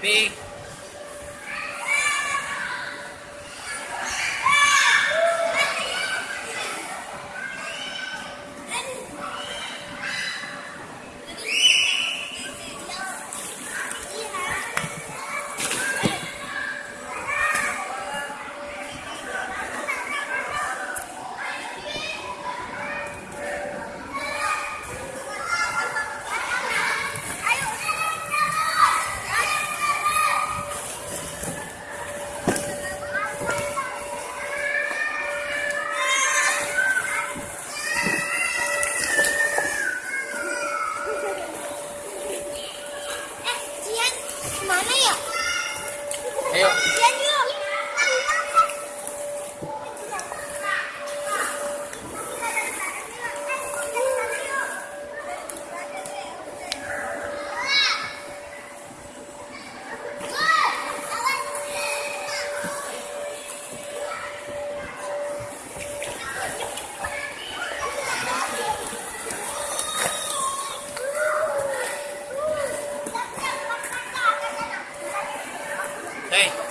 B. 没有。Hey.